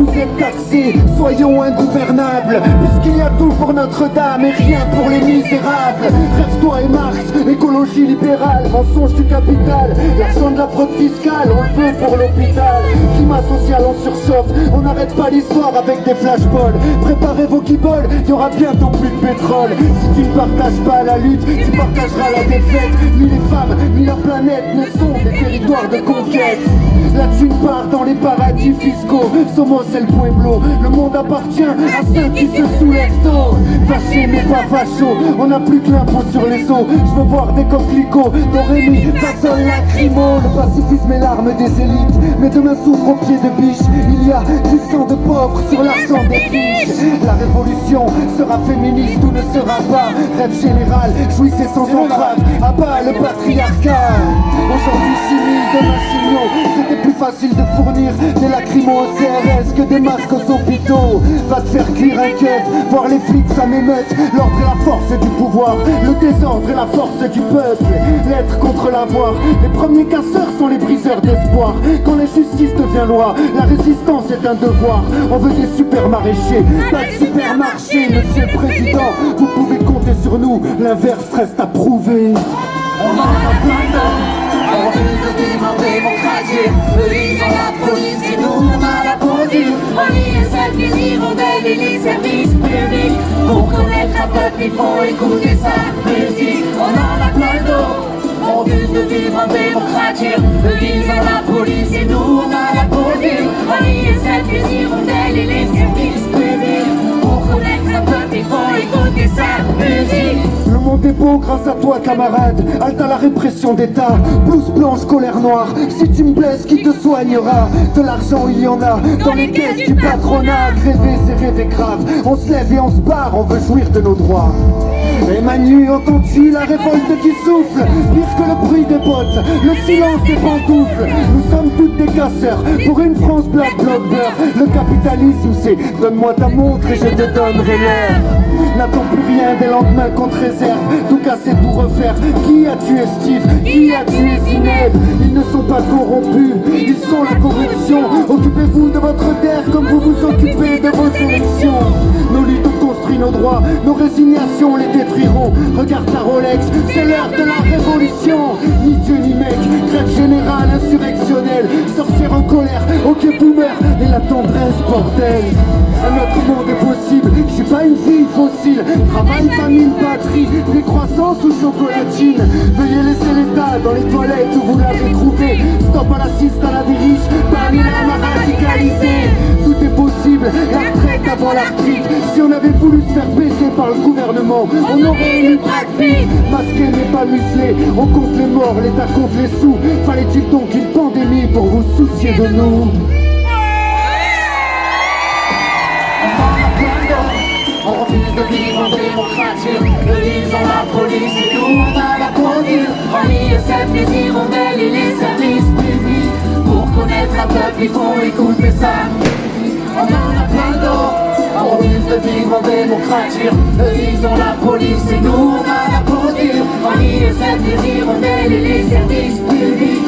vous êtes taxés, soyons ingouvernables. Puisqu'il y a tout pour Notre-Dame et rien pour les misérables. Rêve-toi et Marx, écologie libérale, mensonge du capital. L'argent de la fraude fiscale, on le veut pour l'hôpital. Climat social, on surchauffe, on n'arrête pas l'histoire avec des flashballs. Préparez vos il y aura bientôt plus de pétrole. Si tu ne partages pas la lutte, tu partageras la défaite. Ni les femmes, ni la planète ne sont des territoires de conquête la thune part dans les paradis fiscaux. Somos c'est le pueblo. Le monde appartient à ceux qui se soulèvent tôt. Fâché mais pas facho On n'a plus que l'impôt sur les os Je veux voir des coquelicots Dorémy, façon lacrymo Le pacifisme est l'arme des élites. Mais demain s'ouvre au pied de biche Il y a du sang de pauvres sur l'argent des riches révolution sera féministe ou ne sera pas. Rêve général, jouissez sans entrave Abat le patriarcat. Aujourd'hui chimie, demain chimio C'était plus facile de fournir des lacrymos au CRS que des masques aux hôpitaux. Va te faire cuire un keuf, voir les flics ça m'émeute. L'ordre et la force du pouvoir, le désordre et la force du peuple. L'être contre l'avoir, les premiers casseurs sont les briseurs d'espoir. Quand la justice devient loi, la résistance est un devoir. On veut des super maraîchers, pas de supermarché Monsieur le Président, vous pouvez compter sur nous, l'inverse reste à prouver. On en a plein on refuse de vivre en démocratie Eux ils ont la police et nous on a la pendule On y est celles les hirondelles et les services publics. Pour connaître un peuple il faut écouter sa musique. On en a plein d'eau on refuse de vivre en démocratie Eux ils la police monde est beau grâce à toi camarade. Halte à la répression d'État. Blouse blanche, colère noire. Si tu me blesses, qui te soignera? De l'argent il y en a. Dans les caisses du patronat. Rêver c'est rêver grave. On se lève et on se barre. On veut jouir de nos droits. Et Manu, entends-tu la révolte qui souffle? Pire que le bruit des bottes, le silence des pantoufles. Nous sommes toutes des casseurs. Pour une France black blocker Le capitalisme c'est donne-moi ta montre et je te donnerai l'air. N'attends plus des lendemains qu'on te réserve. Tout casser, tout refaire. Qui a tué Steve? Qui a tué Zineb Ils ne sont pas corrompus. Ils sont la corruption. Occupez-vous de votre terre comme vous vous occupez de vos élections. Nos luttes ont construit nos droits. Nos résignations les détruiront. Regarde ta Rolex. C'est l'heure de la révolution. Ni Dieu ni mec. Grève générale insurrectionnelle. Sorcière en colère. Ok boomer. Et la tendresse bordel. Un autre monde est pas une vie fossile. Travail, famille, patrie Décroissance ou chocolatine. Veuillez laisser l'état dans les toilettes où vous l'avez trouvé. Stop à l'assiste à la dériche Parmi l'âme radicalisée. Tout est possible, la retraite. Avant l'arthrite Si on avait voulu se faire baisser par le gouvernement On aurait élu Brad Pitt Masqué mais pas muselé. On compte les morts, l'État compte les sous. Fallait-il donc une pandémie pour vous soucier de nous? De vivre en démocratie. Eux ils ont la police et nous on a la conduite On y est les hirondelles et les services publics. Pour connaître un peuple il faut écouter ça. On en a plein d'or On refuse de vivre en démocratie. Eux ils ont la police et nous on a la conduite On y est les hirondelles et les services publics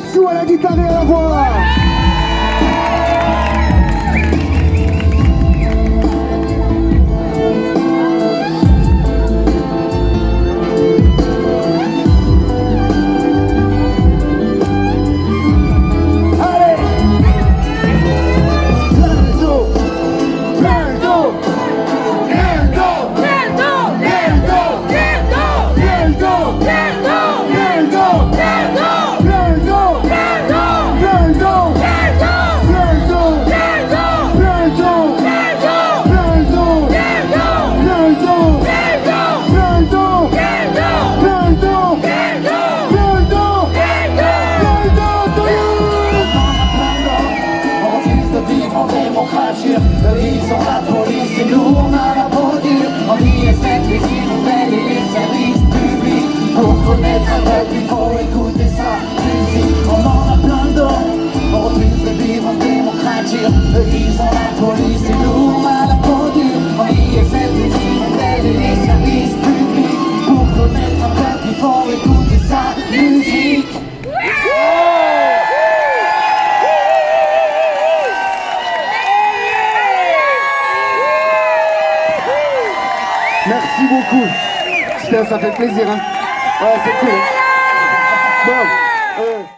Chou à la guitare ils ont la police et nous on a la bordure On y est les hirondelles et les services publics. Pour connaître un peuple il faut écouter Merci beaucoup. Putain, ça fait plaisir, hein. Ouais, c'est cool. Bon.